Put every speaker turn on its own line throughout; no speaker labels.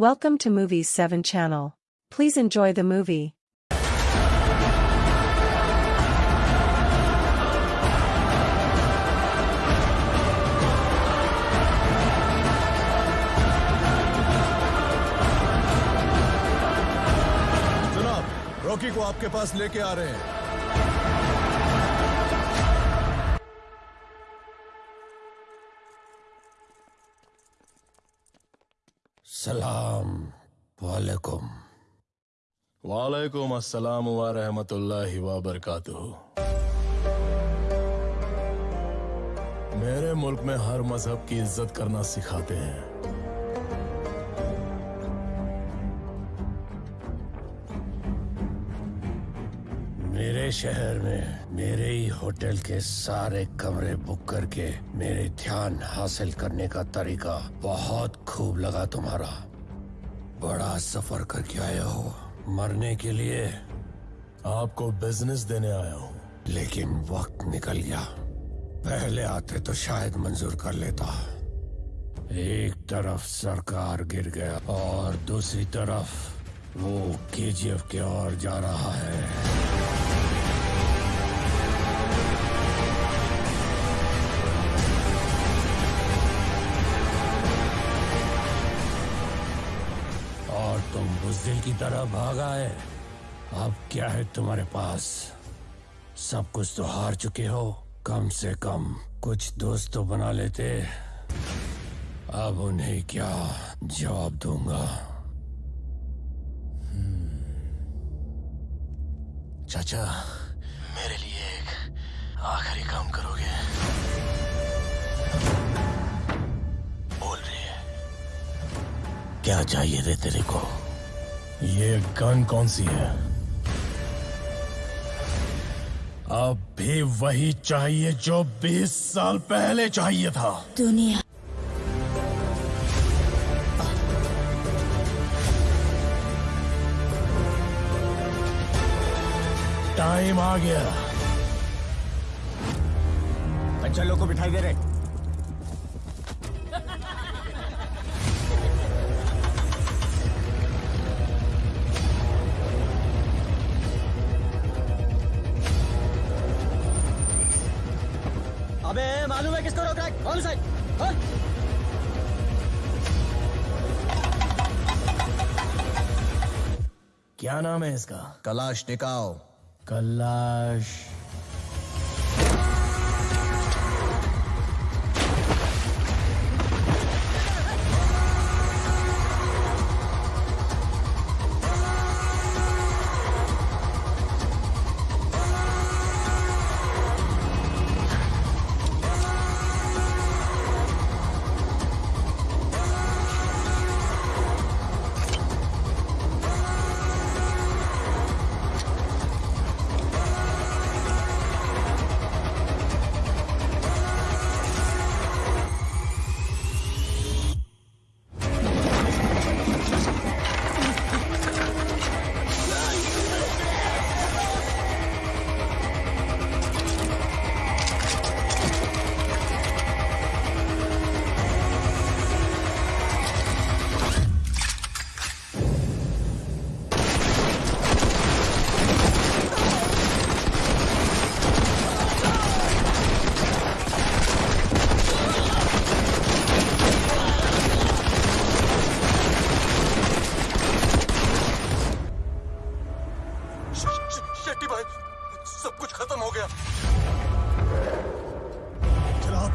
Welcome to Movies 7 channel. Please enjoy the movie.
जनाब Rocky को आपके पास लेके आ रहे हैं
सलाम वालेकुम
वालेकुम अस्सलाम व रहमतुल्लाहि व बरकातुहू मेरे मुल्क में हर मज़हब की इज़्ज़त करना सिखाते हैं।
शहर में मेरे ही होटल के सारे कमरे बुक करके मेरे ध्यान हासिल करने का तरीका बहुत खूब लगा तुम्हारा। बड़ा सफ़र करके आया हो। मरने के लिए
आपको बिज़नेस देने आया हूँ।
लेकिन वक्त निकल गया। पहले आते तो शायद मंजूर कर लेता। एक तरफ़ सरकार गिर गया और दूसरी तरफ़ वो केजीएफ के ओर जा रहा है। तुम बुजदिल की तरह भाग आए अब क्या है तुम्हारे पास? सब कुछ तो हार चुके हो। कम से कम कुछ दोस्त तो बना लेते। अब उन्हें क्या जवाब दूँगा?
चाचा, मेरे लिए एक आखिरी काम करोगे। बोल रही है। क्या चाहिए थे तेरे को?
ये गन कौन सी है? अब भी वही चाहिए जो 20 साल पहले चाहिए था।
दुनिया।
टाइम आ गया।
अच्छा लोग को बिठाई दे रहे। अबे मालूम है किसको रोक रहा है? कौन साइड कौन
क्या नाम है इसका?
कलाश टिकाओ
कलाश।
शेट्टी भाई सब कुछ खत्म हो गया।
जनाब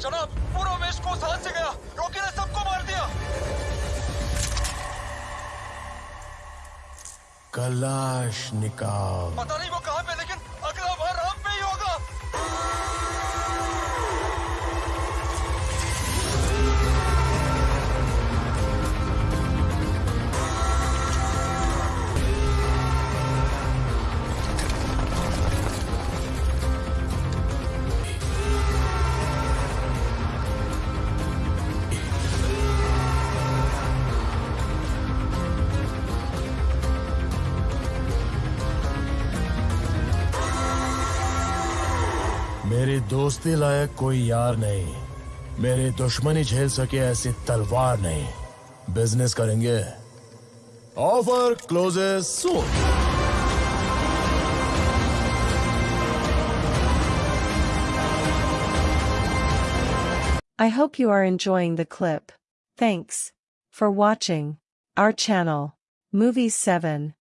जनाब पूरा वेस्ट कोस्ट हाथ से गया। रॉकी ने सबको मार दिया।
कलाश निकाल।
पता नहीं वो कहाँ
दोस्ती लायक कोई यार नहीं मेरी दुश्मनी झेल सके ऐसी तलवार नहीं बिज़नेस करेंगे offer closes soon
I hope you are enjoying the clip. Thanks for watching our channel, Movies 7.